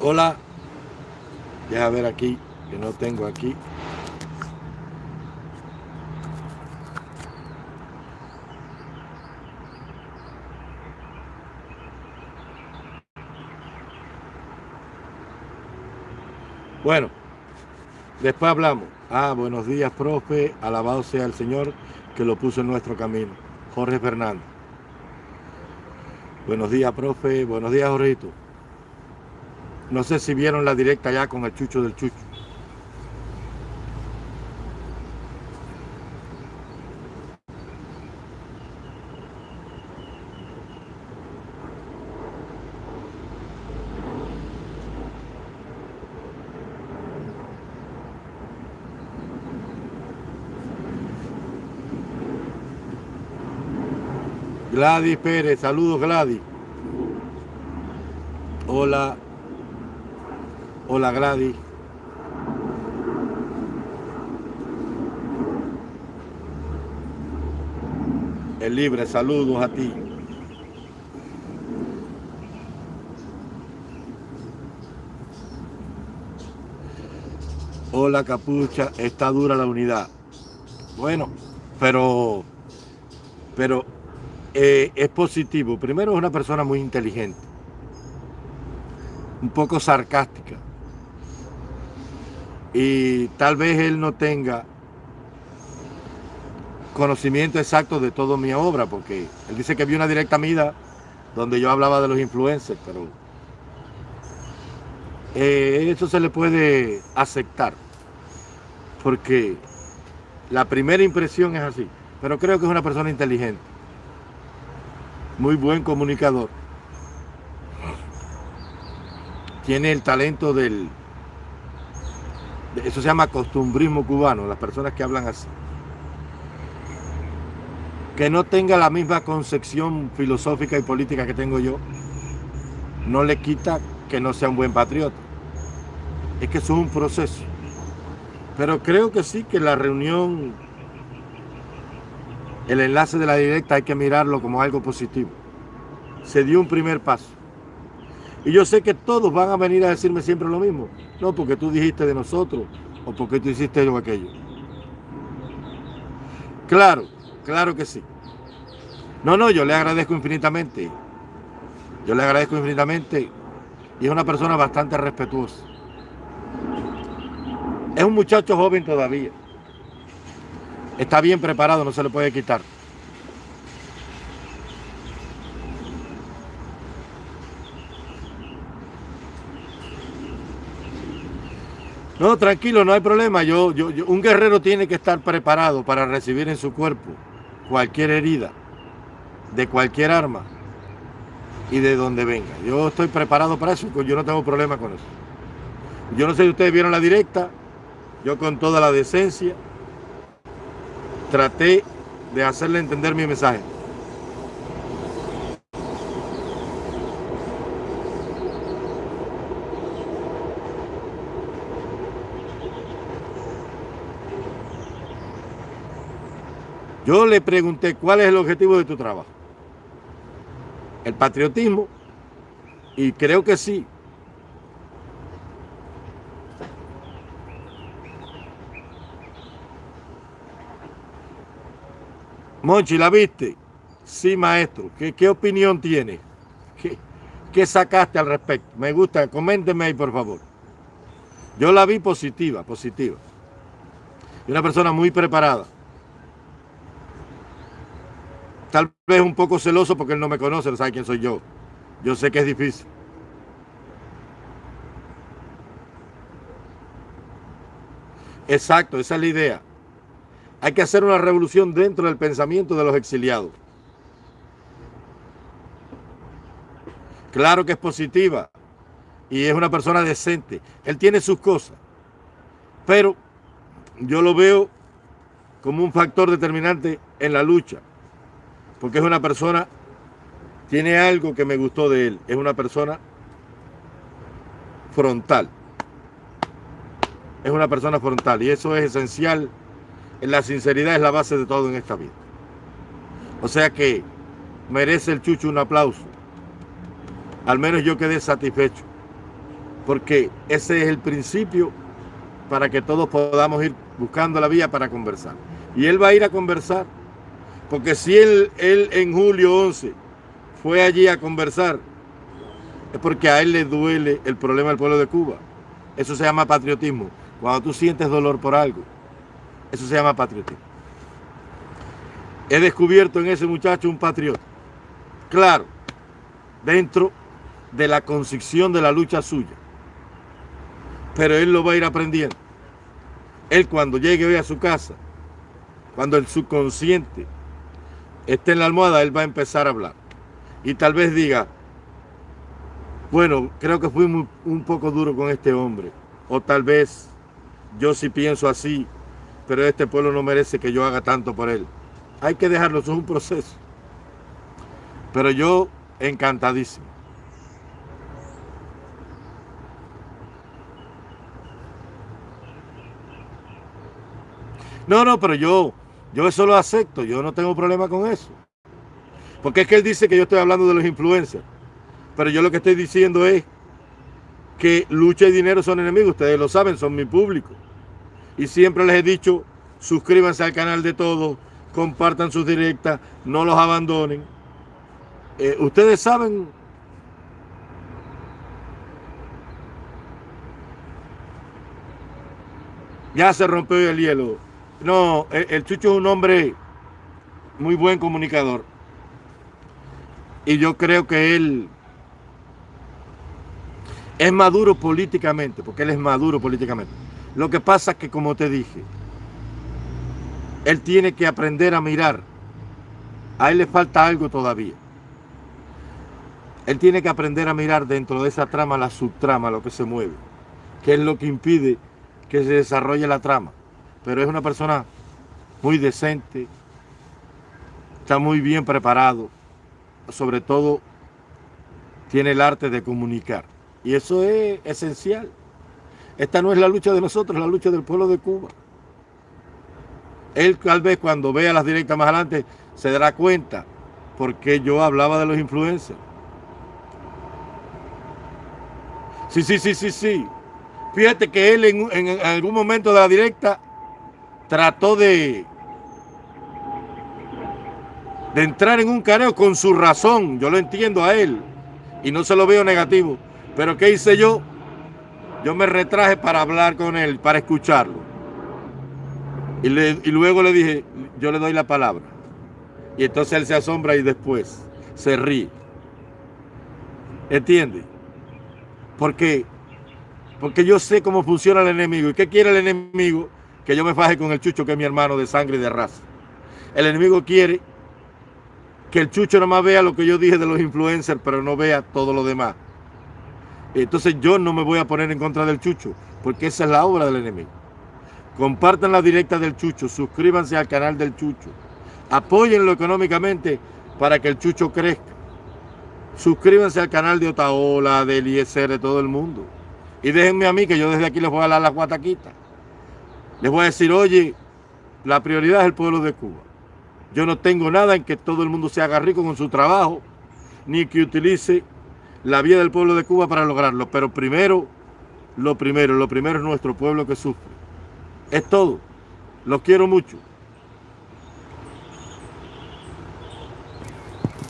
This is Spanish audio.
Hola. Deja ver aquí, que no tengo aquí. Bueno, después hablamos. Ah, buenos días, profe. Alabado sea el Señor que lo puso en nuestro camino. Jorge Fernández. Buenos días, profe. Buenos días, Jorgito. No sé si vieron la directa ya con el chucho del chucho. Gladys Pérez, saludos Gladys. Hola. Hola Gladys. El libre, saludos a ti. Hola capucha, está dura la unidad. Bueno, pero, pero eh, es positivo. Primero es una persona muy inteligente, un poco sarcástica. Y tal vez él no tenga conocimiento exacto de toda mi obra, porque él dice que vio una directa mida donde yo hablaba de los influencers, pero eh, eso se le puede aceptar, porque la primera impresión es así, pero creo que es una persona inteligente muy buen comunicador. Tiene el talento del... Eso se llama costumbrismo cubano, las personas que hablan así. Que no tenga la misma concepción filosófica y política que tengo yo, no le quita que no sea un buen patriota. Es que eso es un proceso. Pero creo que sí, que la reunión el enlace de la directa hay que mirarlo como algo positivo. Se dio un primer paso. Y yo sé que todos van a venir a decirme siempre lo mismo. No, porque tú dijiste de nosotros o porque tú hiciste yo aquello. Claro, claro que sí. No, no, yo le agradezco infinitamente. Yo le agradezco infinitamente y es una persona bastante respetuosa. Es un muchacho joven todavía. Está bien preparado, no se le puede quitar. No, tranquilo, no hay problema. Yo, yo, un guerrero tiene que estar preparado para recibir en su cuerpo cualquier herida, de cualquier arma y de donde venga. Yo estoy preparado para eso, yo no tengo problema con eso. Yo no sé si ustedes vieron la directa, yo con toda la decencia traté de hacerle entender mi mensaje. Yo le pregunté cuál es el objetivo de tu trabajo. El patriotismo. Y creo que sí, Monchi, ¿la viste? Sí, maestro. ¿Qué, opinión tiene? ¿Qué, sacaste al respecto? Me gusta, coménteme ahí, por favor. Yo la vi positiva, positiva. Y una persona muy preparada. Tal vez un poco celoso porque él no me conoce, no sabe quién soy yo. Yo sé que es difícil. Exacto, esa es la idea. Hay que hacer una revolución dentro del pensamiento de los exiliados. Claro que es positiva y es una persona decente. Él tiene sus cosas, pero yo lo veo como un factor determinante en la lucha, porque es una persona, tiene algo que me gustó de él, es una persona frontal. Es una persona frontal y eso es esencial la sinceridad es la base de todo en esta vida. O sea que merece el chucho un aplauso. Al menos yo quedé satisfecho. Porque ese es el principio para que todos podamos ir buscando la vía para conversar. Y él va a ir a conversar. Porque si él, él en julio 11 fue allí a conversar, es porque a él le duele el problema del pueblo de Cuba. Eso se llama patriotismo. Cuando tú sientes dolor por algo, eso se llama patriotismo. He descubierto en ese muchacho un patriota. Claro, dentro de la concepción de la lucha suya. Pero él lo va a ir aprendiendo. Él cuando llegue hoy a su casa, cuando el subconsciente esté en la almohada, él va a empezar a hablar. Y tal vez diga, bueno, creo que fui un poco duro con este hombre. O tal vez yo sí pienso así, pero este pueblo no merece que yo haga tanto por él. Hay que dejarlo, eso es un proceso. Pero yo encantadísimo. No, no, pero yo, yo eso lo acepto, yo no tengo problema con eso. Porque es que él dice que yo estoy hablando de los influencers. Pero yo lo que estoy diciendo es que lucha y dinero son enemigos. Ustedes lo saben, son mi público. Y siempre les he dicho, suscríbanse al canal de todos, compartan sus directas, no los abandonen. Eh, ustedes saben ya se rompió el hielo. No, el, Chucho es un hombre muy buen comunicador. Y yo creo que él es maduro políticamente, porque él es maduro políticamente. Lo que pasa es que, como te dije, él tiene que aprender a mirar. A él le falta algo todavía. Él tiene que aprender a mirar dentro de esa trama la subtrama, lo que se mueve, que es lo que impide que se desarrolle la trama. Pero es una persona muy decente, está muy bien preparado, sobre todo tiene el arte de comunicar. Y eso es esencial. Esta no es la lucha de nosotros, la lucha del pueblo de Cuba. Él tal vez cuando vea las directas más adelante se dará cuenta porque yo hablaba de los influencers. Sí, sí, sí, sí, sí. Fíjate que él en, algún momento de la directa trató de, de entrar en un careo con su razón. Yo lo entiendo a él y no se lo veo negativo. Pero ¿qué hice yo? Yo me retraje para hablar con él, para escucharlo. Y, luego le dije, yo le doy la palabra. Y entonces él se asombra y después se ríe. ¿Entiende? Porque, porque yo sé cómo funciona el enemigo. ¿Y qué quiere el enemigo? Que yo me faje con el chucho que es mi hermano de sangre y de raza. El enemigo quiere que el chucho nomás vea lo que yo dije de los influencers, pero no vea todo lo demás. Entonces yo no me voy a poner en contra del chucho, porque esa es la obra del enemigo. Compartan la directa del Chucho, suscríbanse al canal del Chucho, apóyenlo económicamente para que el Chucho crezca. Suscríbanse al canal de Otaola, de Eliezer, de todo el mundo. Y déjenme a mí que yo desde aquí les voy a dar las guataquitas. Les voy a decir, oye, la prioridad es el pueblo de Cuba. Yo no tengo nada en que todo el mundo se haga rico con su trabajo, ni que utilice la vía del pueblo de Cuba para lograrlo. Pero primero, lo primero, lo primero es nuestro pueblo que sufre. Es todo. Los quiero mucho.